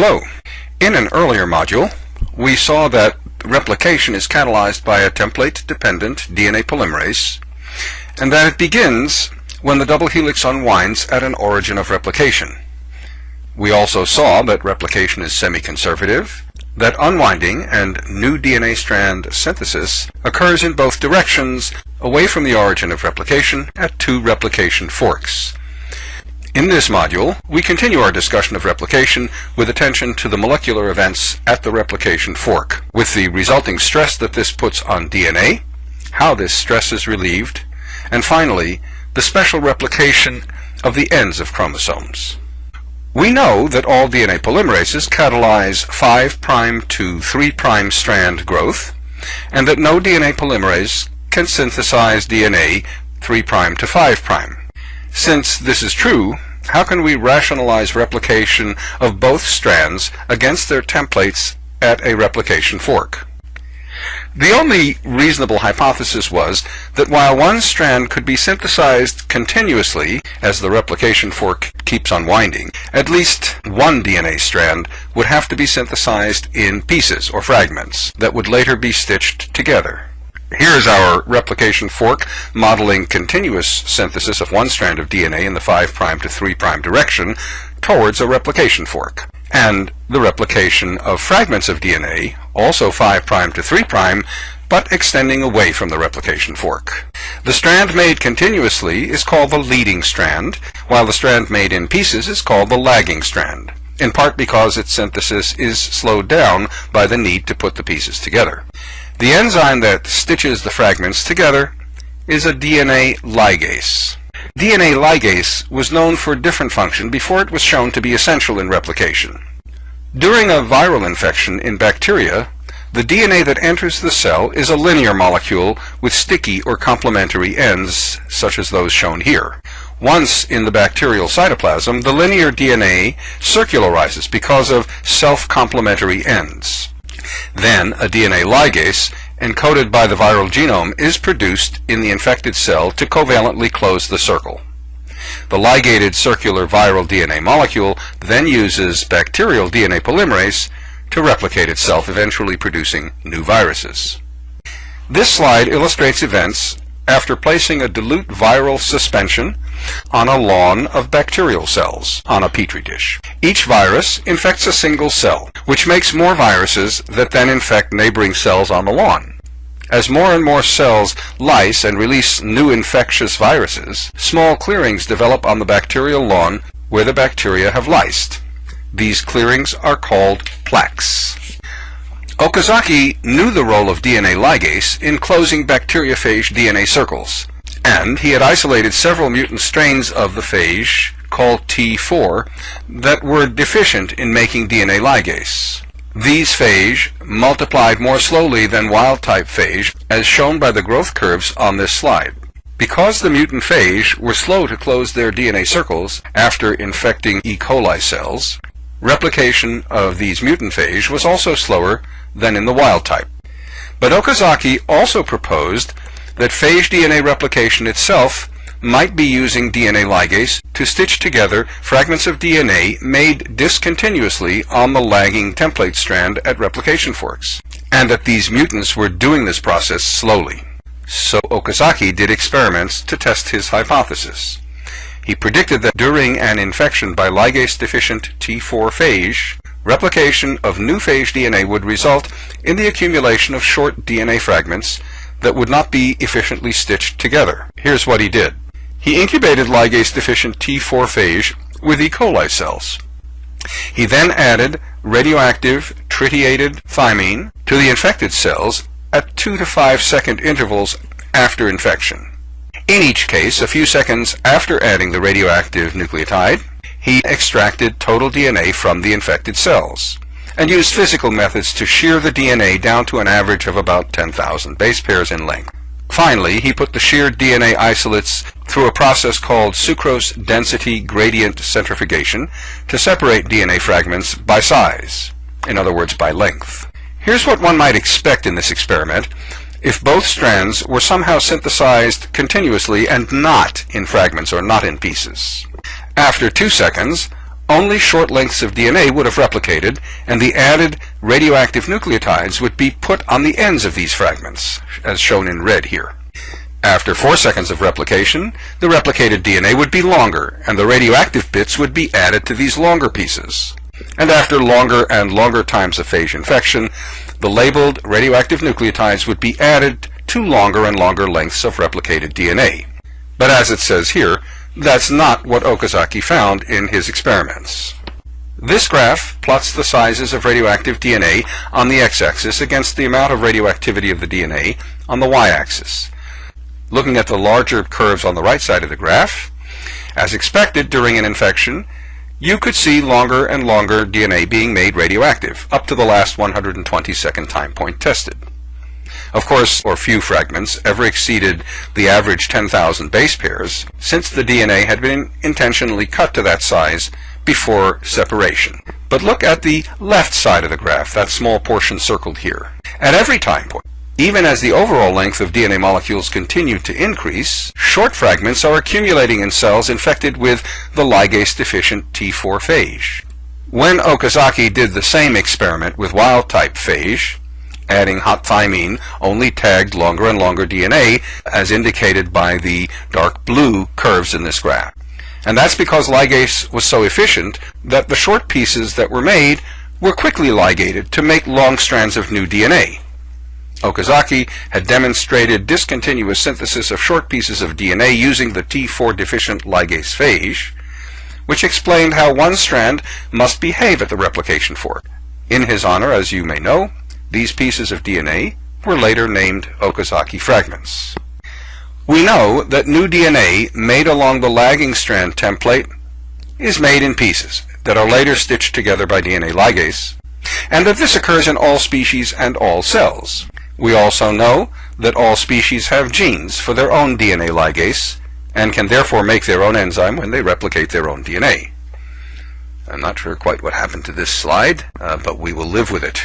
Hello. In an earlier module, we saw that replication is catalyzed by a template-dependent DNA polymerase, and that it begins when the double helix unwinds at an origin of replication. We also saw that replication is semi-conservative, that unwinding and new DNA strand synthesis occurs in both directions away from the origin of replication at two replication forks. In this module, we continue our discussion of replication with attention to the molecular events at the replication fork, with the resulting stress that this puts on DNA, how this stress is relieved, and finally, the special replication of the ends of chromosomes. We know that all DNA polymerases catalyze 5' to 3' strand growth, and that no DNA polymerase can synthesize DNA 3' to 5'. Since this is true, how can we rationalize replication of both strands against their templates at a replication fork? The only reasonable hypothesis was that while one strand could be synthesized continuously as the replication fork keeps unwinding, at least one DNA strand would have to be synthesized in pieces or fragments that would later be stitched together. Here is our replication fork modeling continuous synthesis of one strand of DNA in the 5' to 3' direction towards a replication fork and the replication of fragments of DNA, also 5' to 3', but extending away from the replication fork. The strand made continuously is called the leading strand, while the strand made in pieces is called the lagging strand, in part because its synthesis is slowed down by the need to put the pieces together. The enzyme that stitches the fragments together is a DNA ligase. DNA ligase was known for a different function before it was shown to be essential in replication. During a viral infection in bacteria, the DNA that enters the cell is a linear molecule with sticky or complementary ends, such as those shown here. Once in the bacterial cytoplasm, the linear DNA circularizes because of self-complementary ends. Then a DNA ligase encoded by the viral genome is produced in the infected cell to covalently close the circle. The ligated circular viral DNA molecule then uses bacterial DNA polymerase to replicate itself, eventually producing new viruses. This slide illustrates events after placing a dilute viral suspension on a lawn of bacterial cells on a petri dish. Each virus infects a single cell, which makes more viruses that then infect neighboring cells on the lawn. As more and more cells lyse and release new infectious viruses, small clearings develop on the bacterial lawn where the bacteria have lysed. These clearings are called plaques. Okazaki knew the role of DNA ligase in closing bacteriophage DNA circles, and he had isolated several mutant strains of the phage, called T4, that were deficient in making DNA ligase. These phage multiplied more slowly than wild-type phage, as shown by the growth curves on this slide. Because the mutant phage were slow to close their DNA circles after infecting E. coli cells, replication of these mutant phage was also slower than in the wild type. But Okazaki also proposed that phage DNA replication itself might be using DNA ligase to stitch together fragments of DNA made discontinuously on the lagging template strand at replication forks, and that these mutants were doing this process slowly. So Okazaki did experiments to test his hypothesis. He predicted that during an infection by ligase-deficient T4 phage, replication of new phage DNA would result in the accumulation of short DNA fragments that would not be efficiently stitched together. Here's what he did. He incubated ligase-deficient T4 phage with E. coli cells. He then added radioactive tritiated thymine to the infected cells at 2 to 5 second intervals after infection. In each case, a few seconds after adding the radioactive nucleotide, he extracted total DNA from the infected cells and used physical methods to shear the DNA down to an average of about 10,000 base pairs in length. Finally, he put the sheared DNA isolates through a process called sucrose density gradient centrifugation to separate DNA fragments by size, in other words by length. Here's what one might expect in this experiment if both strands were somehow synthesized continuously and not in fragments or not in pieces. After two seconds, only short lengths of DNA would have replicated, and the added radioactive nucleotides would be put on the ends of these fragments, as shown in red here. After 4 seconds of replication, the replicated DNA would be longer, and the radioactive bits would be added to these longer pieces. And after longer and longer times of phage infection, the labeled radioactive nucleotides would be added to longer and longer lengths of replicated DNA. But as it says here, that's not what Okazaki found in his experiments. This graph plots the sizes of radioactive DNA on the x-axis against the amount of radioactivity of the DNA on the y-axis. Looking at the larger curves on the right side of the graph, as expected during an infection, you could see longer and longer DNA being made radioactive, up to the last 122nd time point tested. Of course, or few fragments ever exceeded the average 10,000 base pairs, since the DNA had been intentionally cut to that size before separation. But look at the left side of the graph, that small portion circled here. At every time point, even as the overall length of DNA molecules continue to increase, short fragments are accumulating in cells infected with the ligase-deficient T4 phage. When Okazaki did the same experiment with wild-type phage, adding hot thymine only tagged longer and longer DNA as indicated by the dark blue curves in this graph. And that's because ligase was so efficient that the short pieces that were made were quickly ligated to make long strands of new DNA. Okazaki had demonstrated discontinuous synthesis of short pieces of DNA using the T4 deficient ligase phage, which explained how one strand must behave at the replication fork. In his honor, as you may know, these pieces of DNA were later named Okazaki fragments. We know that new DNA made along the lagging strand template is made in pieces that are later stitched together by DNA ligase, and that this occurs in all species and all cells. We also know that all species have genes for their own DNA ligase, and can therefore make their own enzyme when they replicate their own DNA. I'm not sure quite what happened to this slide, uh, but we will live with it.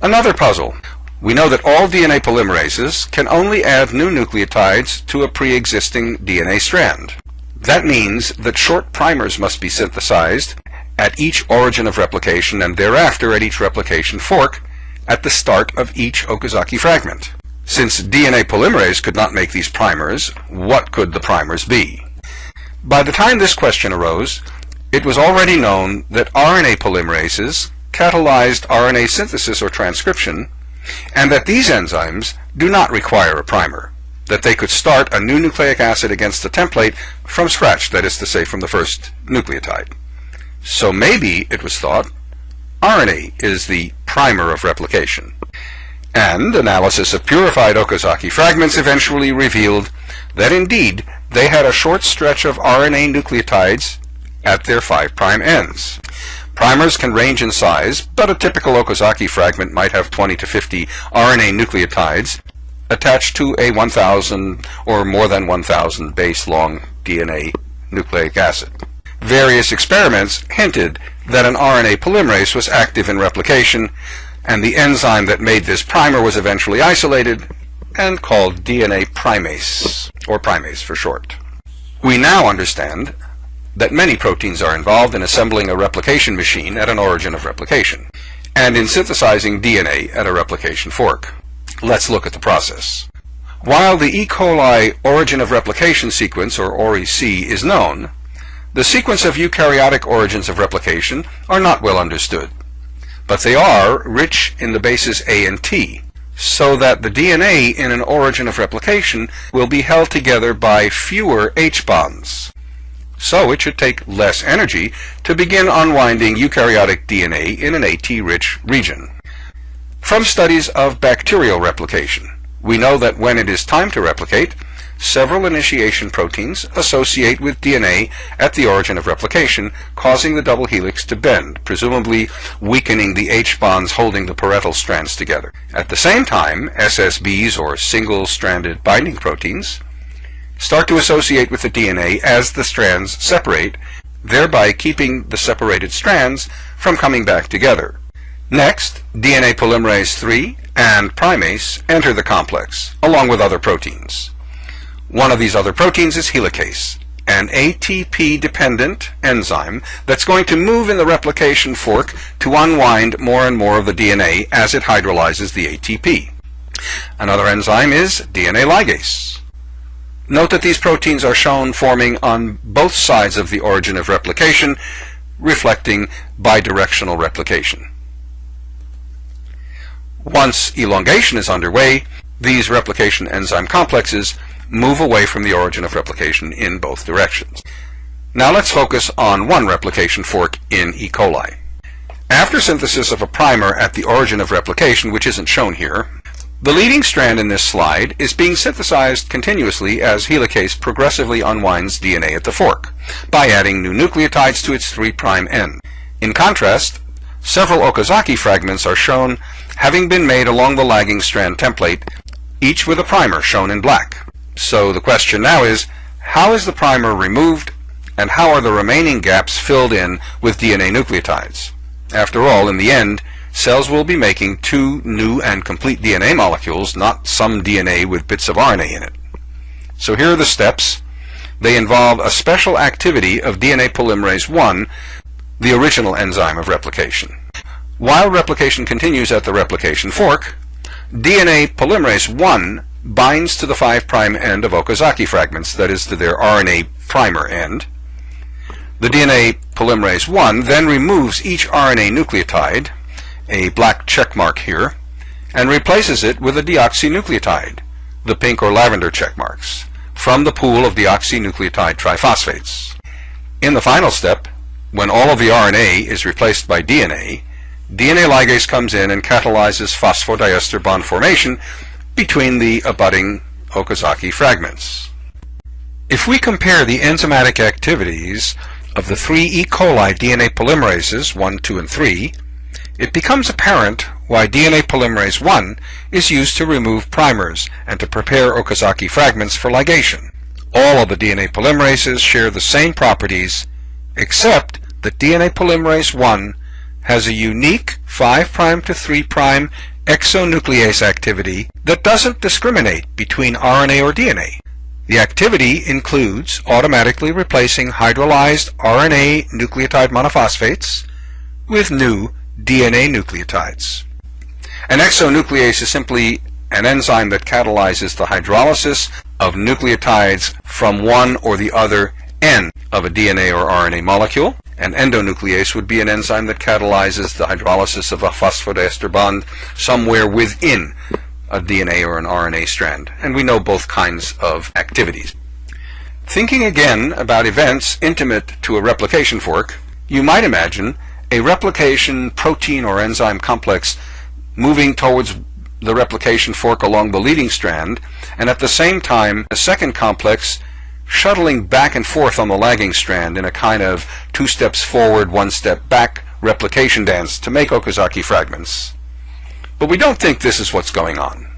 Another puzzle. We know that all DNA polymerases can only add new nucleotides to a pre-existing DNA strand. That means that short primers must be synthesized at each origin of replication and thereafter at each replication fork at the start of each Okazaki fragment. Since DNA polymerase could not make these primers, what could the primers be? By the time this question arose, it was already known that RNA polymerases catalyzed RNA synthesis or transcription, and that these enzymes do not require a primer, that they could start a new nucleic acid against the template from scratch, that is to say, from the first nucleotide. So maybe, it was thought, RNA is the primer of replication. And analysis of purified Okazaki fragments eventually revealed that indeed they had a short stretch of RNA nucleotides at their 5' ends. Primers can range in size, but a typical Okazaki fragment might have 20 to 50 RNA nucleotides attached to a 1000 or more than 1000 base long DNA nucleic acid. Various experiments hinted that an RNA polymerase was active in replication, and the enzyme that made this primer was eventually isolated and called DNA primase, or primase for short. We now understand that many proteins are involved in assembling a replication machine at an origin of replication, and in synthesizing DNA at a replication fork. Let's look at the process. While the E. coli origin of replication sequence, or ORIC, is known, the sequence of eukaryotic origins of replication are not well understood, but they are rich in the bases A and T, so that the DNA in an origin of replication will be held together by fewer H bonds so it should take less energy to begin unwinding eukaryotic DNA in an AT-rich region. From studies of bacterial replication, we know that when it is time to replicate, several initiation proteins associate with DNA at the origin of replication, causing the double helix to bend, presumably weakening the H bonds holding the parental strands together. At the same time, SSBs, or single-stranded binding proteins, start to associate with the DNA as the strands separate, thereby keeping the separated strands from coming back together. Next, DNA polymerase III and primase enter the complex, along with other proteins. One of these other proteins is helicase, an ATP-dependent enzyme that's going to move in the replication fork to unwind more and more of the DNA as it hydrolyzes the ATP. Another enzyme is DNA ligase. Note that these proteins are shown forming on both sides of the origin of replication, reflecting bidirectional replication. Once elongation is underway, these replication enzyme complexes move away from the origin of replication in both directions. Now let's focus on one replication fork in E. coli. After synthesis of a primer at the origin of replication, which isn't shown here, the leading strand in this slide is being synthesized continuously as helicase progressively unwinds DNA at the fork by adding new nucleotides to its 3' end. In contrast, several Okazaki fragments are shown having been made along the lagging strand template, each with a primer shown in black. So the question now is, how is the primer removed and how are the remaining gaps filled in with DNA nucleotides? After all, in the end, cells will be making two new and complete DNA molecules, not some DNA with bits of RNA in it. So here are the steps. They involve a special activity of DNA polymerase 1, the original enzyme of replication. While replication continues at the replication fork, DNA polymerase 1 binds to the 5' end of Okazaki fragments, that is to their RNA primer end. The DNA polymerase 1 then removes each RNA nucleotide, a black check mark here, and replaces it with a deoxynucleotide, the pink or lavender check marks, from the pool of deoxynucleotide triphosphates. In the final step, when all of the RNA is replaced by DNA, DNA ligase comes in and catalyzes phosphodiester bond formation between the abutting Okazaki fragments. If we compare the enzymatic activities of the three E. coli DNA polymerases 1, 2, and 3, it becomes apparent why DNA polymerase 1 is used to remove primers and to prepare Okazaki fragments for ligation. All of the DNA polymerases share the same properties except that DNA polymerase 1 has a unique 5' to 3' exonuclease activity that doesn't discriminate between RNA or DNA. The activity includes automatically replacing hydrolyzed RNA nucleotide monophosphates with new DNA nucleotides. An exonuclease is simply an enzyme that catalyzes the hydrolysis of nucleotides from one or the other end of a DNA or RNA molecule. An endonuclease would be an enzyme that catalyzes the hydrolysis of a phosphodiester bond somewhere within a DNA or an RNA strand. And we know both kinds of activities. Thinking again about events intimate to a replication fork, you might imagine a replication protein or enzyme complex moving towards the replication fork along the leading strand, and at the same time a second complex shuttling back and forth on the lagging strand in a kind of two steps forward, one step back replication dance to make Okazaki fragments. But we don't think this is what's going on.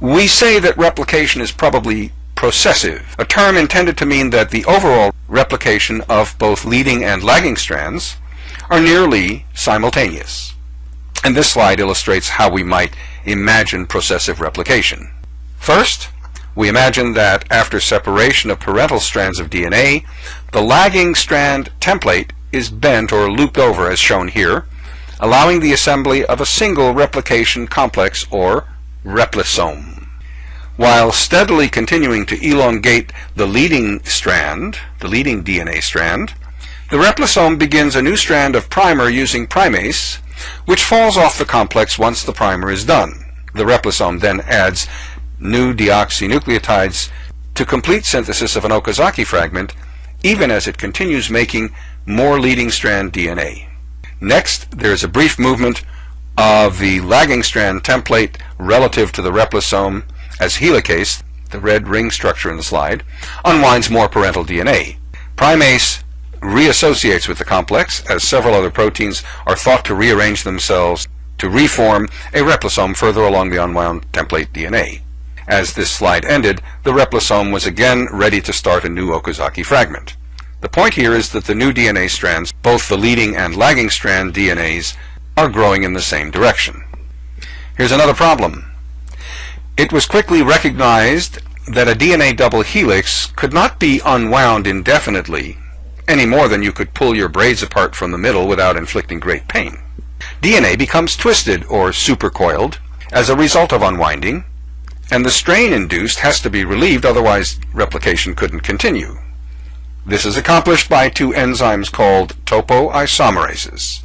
We say that replication is probably processive, a term intended to mean that the overall replication of both leading and lagging strands are nearly simultaneous. And this slide illustrates how we might imagine processive replication. First, we imagine that after separation of parental strands of DNA, the lagging strand template is bent or looped over as shown here, allowing the assembly of a single replication complex or replisome. While steadily continuing to elongate the leading strand, the leading DNA strand, the replisome begins a new strand of primer using primase, which falls off the complex once the primer is done. The replisome then adds new deoxynucleotides to complete synthesis of an Okazaki fragment, even as it continues making more leading strand DNA. Next, there is a brief movement of the lagging strand template relative to the replisome as helicase, the red ring structure in the slide, unwinds more parental DNA. Primase reassociates with the complex as several other proteins are thought to rearrange themselves to reform a replisome further along the unwound template DNA. As this slide ended, the replisome was again ready to start a new Okazaki fragment. The point here is that the new DNA strands, both the leading and lagging strand DNAs, are growing in the same direction. Here's another problem. It was quickly recognized that a DNA double helix could not be unwound indefinitely any more than you could pull your braids apart from the middle without inflicting great pain. DNA becomes twisted or supercoiled as a result of unwinding, and the strain induced has to be relieved, otherwise replication couldn't continue. This is accomplished by two enzymes called topoisomerases.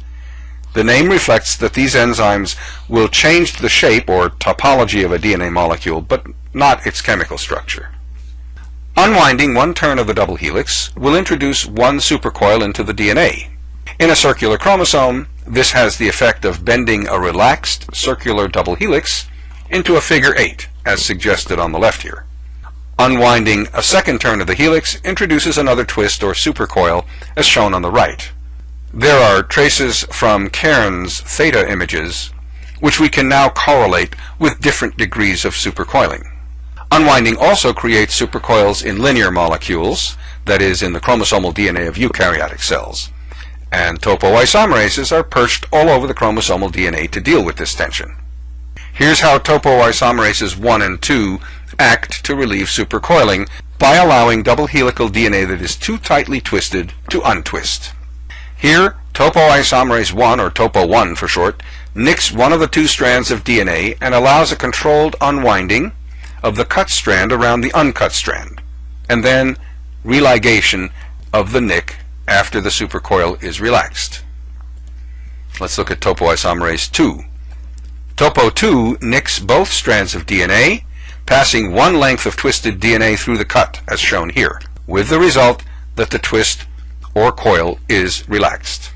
The name reflects that these enzymes will change the shape or topology of a DNA molecule, but not its chemical structure. Unwinding one turn of the double helix will introduce one supercoil into the DNA. In a circular chromosome, this has the effect of bending a relaxed circular double helix into a figure 8, as suggested on the left here. Unwinding a second turn of the helix introduces another twist or supercoil, as shown on the right. There are traces from Cairns theta images, which we can now correlate with different degrees of supercoiling. Unwinding also creates supercoils in linear molecules, that is, in the chromosomal DNA of eukaryotic cells. And topoisomerases are perched all over the chromosomal DNA to deal with this tension. Here's how topoisomerases 1 and 2 act to relieve supercoiling by allowing double helical DNA that is too tightly twisted to untwist. Here, topoisomerase 1, or topo1 for short, nicks one of the two strands of DNA and allows a controlled unwinding of the cut strand around the uncut strand, and then religation of the nick after the supercoil is relaxed. Let's look at topoisomerase 2. Topo2 nicks both strands of DNA, passing one length of twisted DNA through the cut, as shown here, with the result that the twist or coil is relaxed.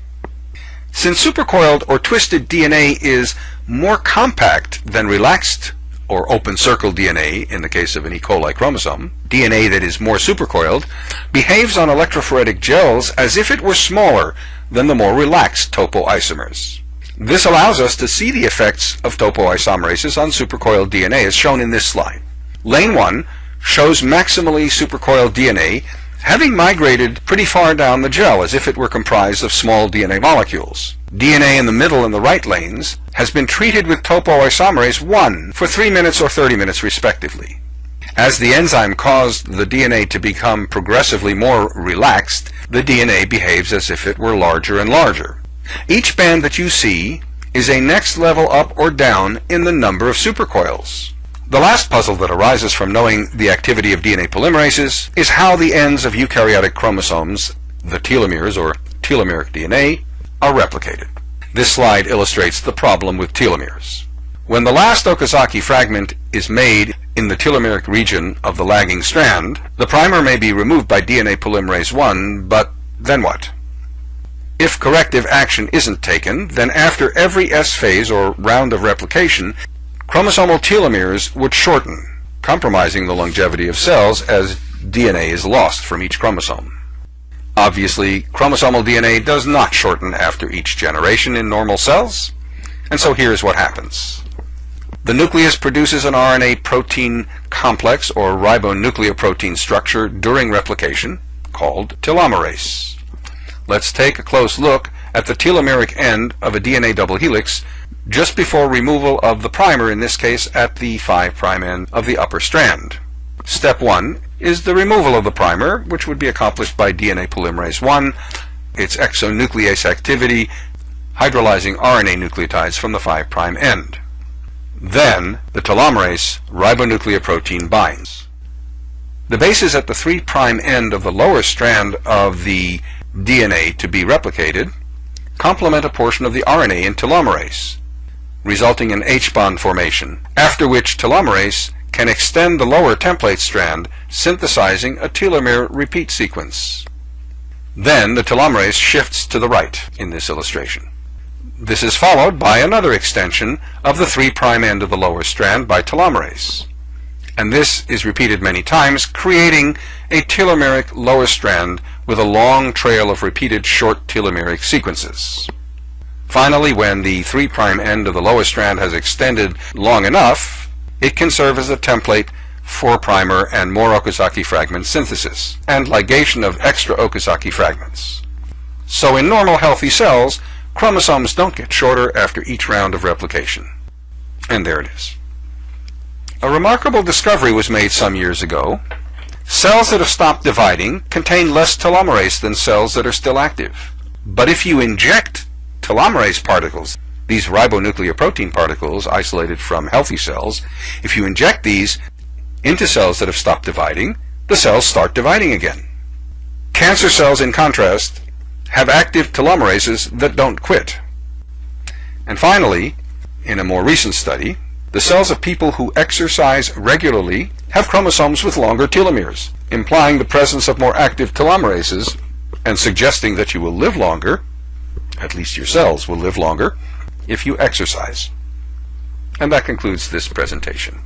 Since supercoiled or twisted DNA is more compact than relaxed or open circle DNA in the case of an E. coli chromosome, DNA that is more supercoiled, behaves on electrophoretic gels as if it were smaller than the more relaxed topoisomers. This allows us to see the effects of topoisomerases on supercoiled DNA as shown in this slide. Lane 1 shows maximally supercoiled DNA having migrated pretty far down the gel as if it were comprised of small DNA molecules. DNA in the middle and the right lanes has been treated with topoisomerase 1 for 3 minutes or 30 minutes respectively. As the enzyme caused the DNA to become progressively more relaxed, the DNA behaves as if it were larger and larger. Each band that you see is a next level up or down in the number of supercoils. The last puzzle that arises from knowing the activity of DNA polymerases is how the ends of eukaryotic chromosomes, the telomeres or telomeric DNA, are replicated. This slide illustrates the problem with telomeres. When the last Okazaki fragment is made in the telomeric region of the lagging strand, the primer may be removed by DNA polymerase 1, but then what? If corrective action isn't taken, then after every S phase or round of replication, Chromosomal telomeres would shorten, compromising the longevity of cells as DNA is lost from each chromosome. Obviously, chromosomal DNA does not shorten after each generation in normal cells, and so here's what happens. The nucleus produces an RNA protein complex or ribonucleoprotein structure during replication called telomerase. Let's take a close look at the telomeric end of a DNA double helix just before removal of the primer, in this case at the 5' end of the upper strand. Step 1 is the removal of the primer, which would be accomplished by DNA polymerase 1, its exonuclease activity, hydrolyzing RNA nucleotides from the 5' end. Then, the telomerase ribonucleoprotein binds. The bases at the 3' end of the lower strand of the DNA to be replicated complement a portion of the RNA in telomerase resulting in H-bond formation, after which telomerase can extend the lower template strand, synthesizing a telomere repeat sequence. Then the telomerase shifts to the right in this illustration. This is followed by another extension of the 3' end of the lower strand by telomerase. And this is repeated many times, creating a telomeric lower strand with a long trail of repeated short telomeric sequences. Finally, when the 3' end of the lower strand has extended long enough, it can serve as a template for primer and more Okazaki fragment synthesis and ligation of extra Okazaki fragments. So in normal healthy cells, chromosomes don't get shorter after each round of replication. And there it is. A remarkable discovery was made some years ago. Cells that have stopped dividing contain less telomerase than cells that are still active. But if you inject telomerase particles, these ribonucleoprotein particles isolated from healthy cells, if you inject these into cells that have stopped dividing, the cells start dividing again. Cancer cells, in contrast, have active telomerases that don't quit. And finally, in a more recent study, the cells of people who exercise regularly have chromosomes with longer telomeres, implying the presence of more active telomerases and suggesting that you will live longer, at least your cells will live longer, if you exercise. And that concludes this presentation.